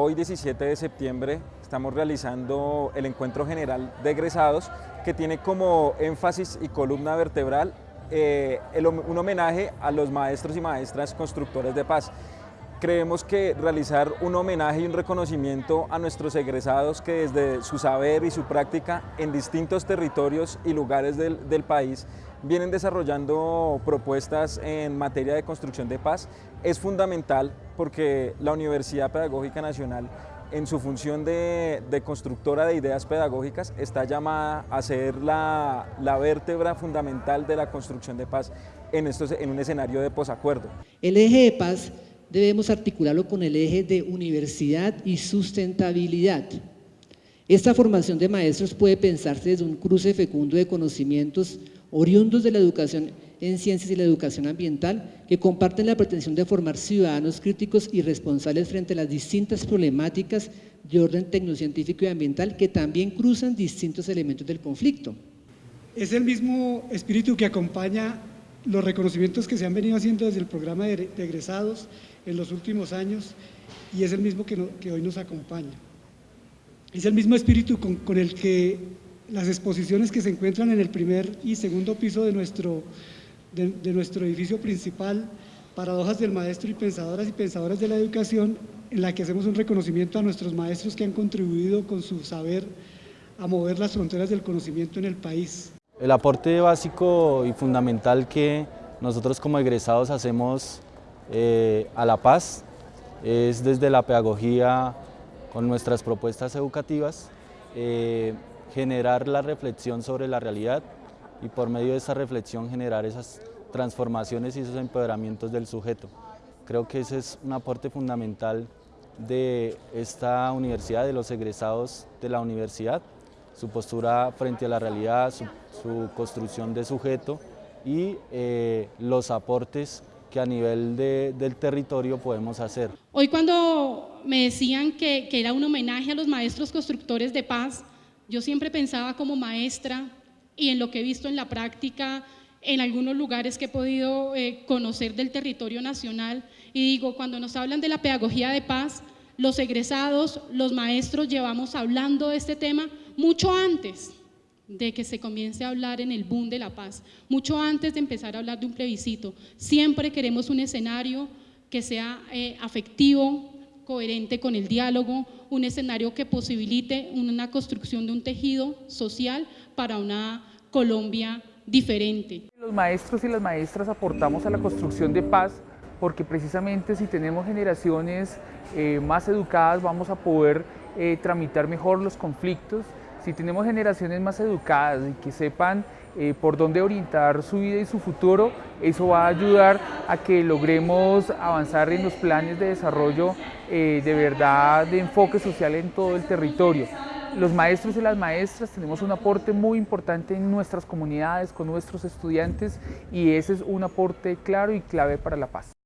Hoy 17 de septiembre estamos realizando el encuentro general de egresados que tiene como énfasis y columna vertebral eh, un homenaje a los maestros y maestras constructores de paz. Creemos que realizar un homenaje y un reconocimiento a nuestros egresados que desde su saber y su práctica en distintos territorios y lugares del, del país vienen desarrollando propuestas en materia de construcción de paz es fundamental porque la Universidad Pedagógica Nacional en su función de, constructora de ideas pedagógicas está llamada a ser la, vértebra fundamental de la construcción de paz en, estos, en un escenario de posacuerdo. El eje de paz debemos articularlo con el eje de universidad y sustentabilidad. Esta formación de maestros puede pensarse desde un cruce fecundo de conocimientos oriundos de la educación en ciencias y la educación ambiental, que comparten la pretensión de formar ciudadanos críticos y responsables frente a las distintas problemáticas de orden tecnocientífico y ambiental que también cruzan distintos elementos del conflicto. Es el mismo espíritu que acompaña los reconocimientos que se han venido haciendo desde el programa de egresados en los últimos años y es el mismo que, hoy nos acompaña. Es el mismo espíritu con el que las exposiciones que se encuentran en el primer y segundo piso de nuestro, de, nuestro edificio principal, Paradojas del Maestro y Pensadoras y Pensadoras de la Educación, en la que hacemos un reconocimiento a nuestros maestros que han contribuido con su saber a mover las fronteras del conocimiento en el país. El aporte básico y fundamental que nosotros como egresados hacemos eh, a la paz es desde la pedagogía con nuestras propuestas educativas, eh, generar la reflexión sobre la realidad y por medio de esa reflexión generar esas transformaciones y esos empoderamientos del sujeto. Creo que ese es un aporte fundamental de esta universidad, de los egresados de la universidad, su postura frente a la realidad, su, construcción de sujeto y eh, los aportes que a nivel del territorio podemos hacer. Hoy cuando me decían que, era un homenaje a los maestros constructores de paz, yo siempre pensaba como maestra y en lo que he visto en la práctica, en algunos lugares que he podido eh, conocer del territorio nacional, y digo, cuando nos hablan de la pedagogía de paz, los egresados, los maestros llevamos hablando de este tema mucho antes de que se comience a hablar en el boom de la paz, mucho antes de empezar a hablar de un plebiscito. Siempre queremos un escenario que sea eh, afectivo, coherente con el diálogo, un escenario que posibilite una construcción de un tejido social para una Colombia diferente. Los maestros y las maestras aportamos a la construcción de paz porque precisamente si tenemos generaciones eh, más educadas vamos a poder eh, tramitar mejor los conflictos, si tenemos generaciones más educadas y que sepan eh, por dónde orientar su vida y su futuro, eso va a ayudar a que logremos avanzar en los planes de desarrollo eh, de verdad de enfoque social en todo el territorio. Los maestros y las maestras tenemos un aporte muy importante en nuestras comunidades, con nuestros estudiantes y ese es un aporte claro y clave para la paz.